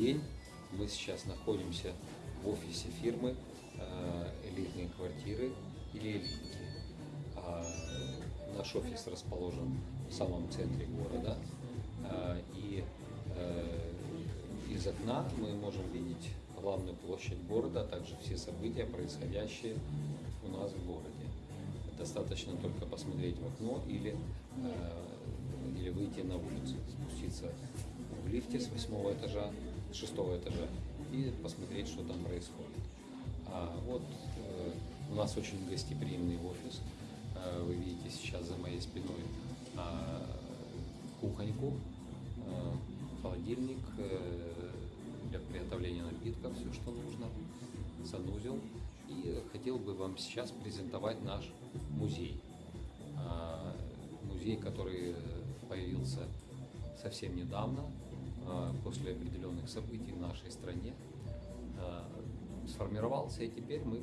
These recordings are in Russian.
день. Мы сейчас находимся в офисе фирмы э, «Элитные квартиры» или «Элитки». А наш офис расположен в самом центре города. А, И э, из окна мы можем видеть главную площадь города, а также все события, происходящие у нас в городе. Достаточно только посмотреть в окно или, э, или выйти на улицу, спуститься в лифте с восьмого этажа, шестого этажа и посмотреть, что там происходит. А вот э, у нас очень гостеприимный офис. Э, Вы видите сейчас за моей спиной а, кухоньку, э, холодильник для приготовления напитков, все, что нужно, санузел. И хотел бы вам сейчас презентовать наш музей. А, Музей, который появился совсем недавно, после определенных событий в нашей стране. А, Сформировался, и теперь мы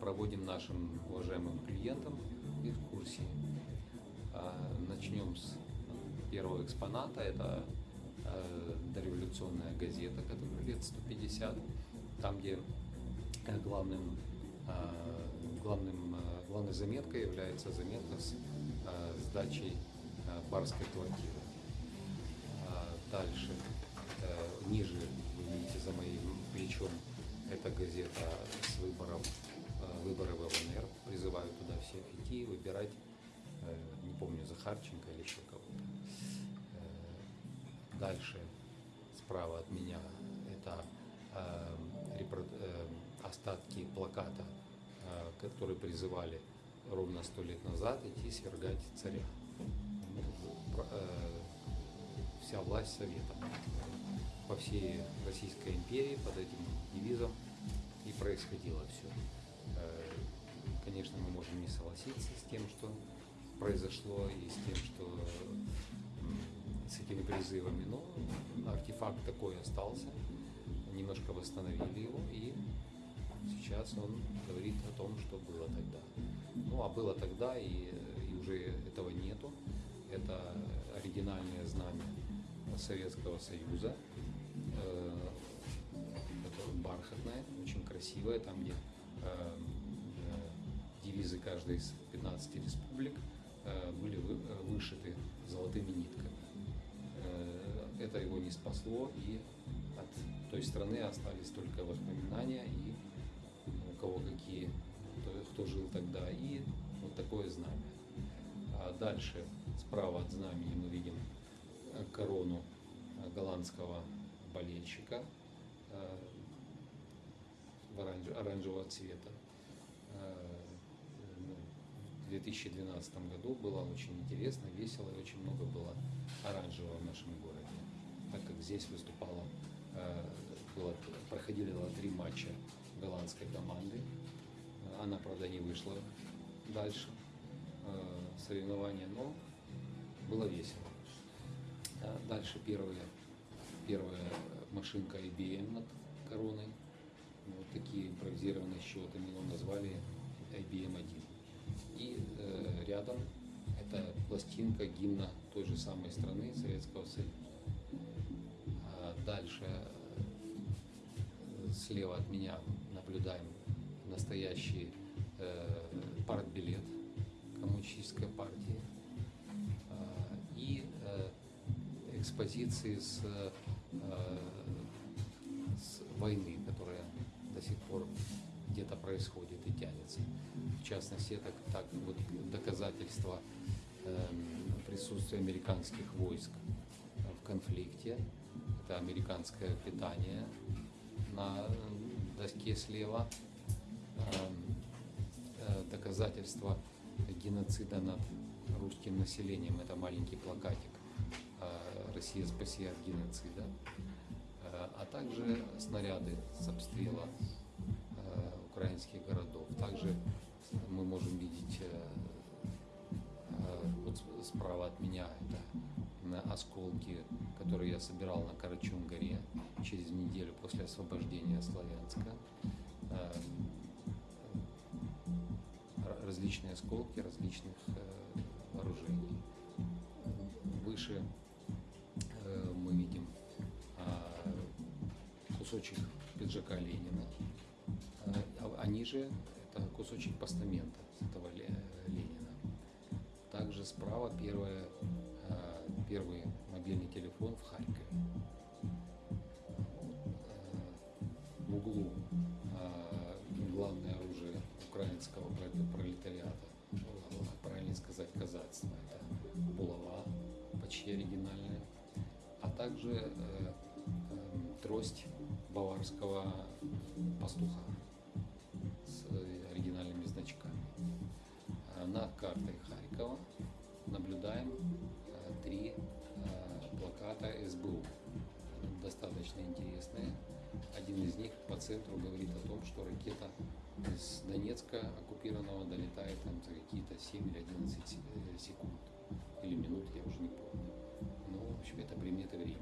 проводим нашим уважаемым клиентам экскурсии. А, Начнем с первого экспоната. Это дореволюционная газета, которая лет 150, там, где э, главным, главным, главной заметкой является заметка с сдачей барской квартиры. А Дальше, ниже, видите за моим плечом, это газета с выбором, э, выборы в ЛНР. Призываю туда всех идти, выбирать, э, не помню, Захарченко или еще кого-то. Э, Дальше, справа от меня, это остатки плаката, которые призывали ровно сто лет назад идти свергать царя. Вся власть Совета. По всей Российской империи под этим девизом и происходило все. Конечно, мы можем не согласиться с тем, что произошло, и с тем, что с этими призывами, но артефакт такой остался, немножко восстановили его, и сейчас он говорит о том, что было тогда. Ну, а было тогда, и, и уже этого нету. Это оригинальное знамя Советского Союза. Э, Это бархатное, очень красивое, там, где э, э, девизы каждой из 15 республик были вы- вышиты золотыми нитками. Это его не спасло, и от той страны остались только воспоминания и у кого какие, кто, жил тогда, и вот такое знамя. А дальше, справа от знамени мы видим корону голландского болельщика э, в оранж- оранжевого цвета. Э, ну, В 2012 году было очень интересно, весело и очень много было оранжевого в нашем городе, так как здесь выступало, э, было, проходили три матча голландской команды. Она, правда, не вышла дальше соревнования, но было весело. Дальше первая, первая машинка IBM над короной. Вот такие импровизированные счеты мы его назвали IBM 1. И э, рядом это пластинка гимна той же самой страны Советского Союза. А дальше э, слева от меня наблюдаем настоящий э, партбилет коммунистической партии экспозиции с, э, с войны, которая до сих пор где-то происходит и тянется. В частности, это так вот доказательство эм, присутствия американских войск в конфликте. Это американское питание на доске слева. Эм, э, доказательство геноцида над русским населением. Это маленький плакатик «Россия спаси от геноцида». Э, А также снаряды с обстрела э, украинских городов. Также мы можем видеть вот справа от меня это осколки, которые я собирал на Карачун-горе через неделю после освобождения Славянска. Различные осколки различных вооружений. Выше кусочек пиджака Ленина, э, а а ниже это кусочек постамента этого Ле- Ленина. Также справа первое, э, первый мобильный телефон в Харькове. Э, В углу э, главное оружие украинского проле- пролетариата, э, правильно сказать, казацтва, это булава, почти оригинальная, а также э, э, трость баварского пастуха с э, оригинальными значками. Э, Над картой Харькова наблюдаем э, три плаката СБУ, достаточно интересные. Один из них по центру говорит о том, что ракета из Донецка оккупированного долетает там за какие-то 7 или 11 се- э, секунд или минут, я уже не помню. Ну, в общем, это приметы времени.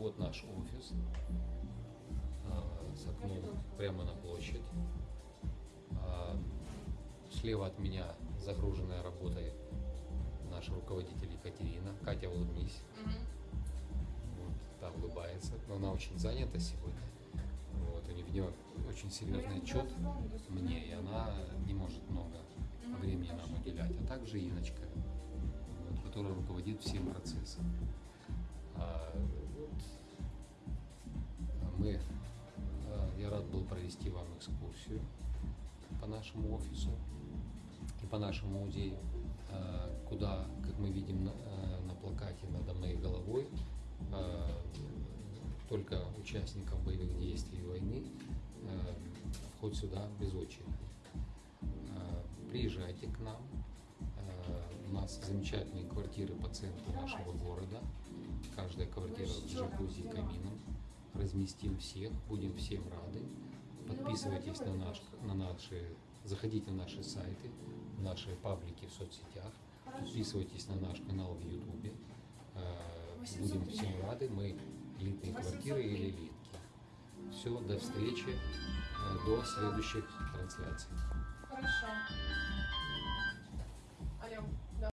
А, вот наш офис а, с окном прямо на площадь. А, Слева от меня загруженная работой наш руководитель Екатерина. Катя, улыбнись. Вот, та улыбается. Но она очень занята сегодня. Вот, у нее очень серьезный отчет мне, и она не может много времени нам уделять. А также Иночка, вот, которая руководит всем процессом. Провести вам экскурсию по нашему офису и по нашему музею, а, куда, как мы видим на, а, на плакате надо моей головой, а, только участников боевых действий и войны вход сюда без очереди. Приезжайте к нам. У нас замечательные квартиры по центру нашего города. Каждая квартира с джакузи и камином. Разместим всех, будем всем рады. Подписывайтесь на, наш, на наши, заходите в наши сайты, наши паблики в соцсетях, подписывайтесь на наш канал в Ютубе. А, Будем всем рады. Мы элитные квартиры или элитки. Все, до встречи, э, до следующих трансляций. Хорошо.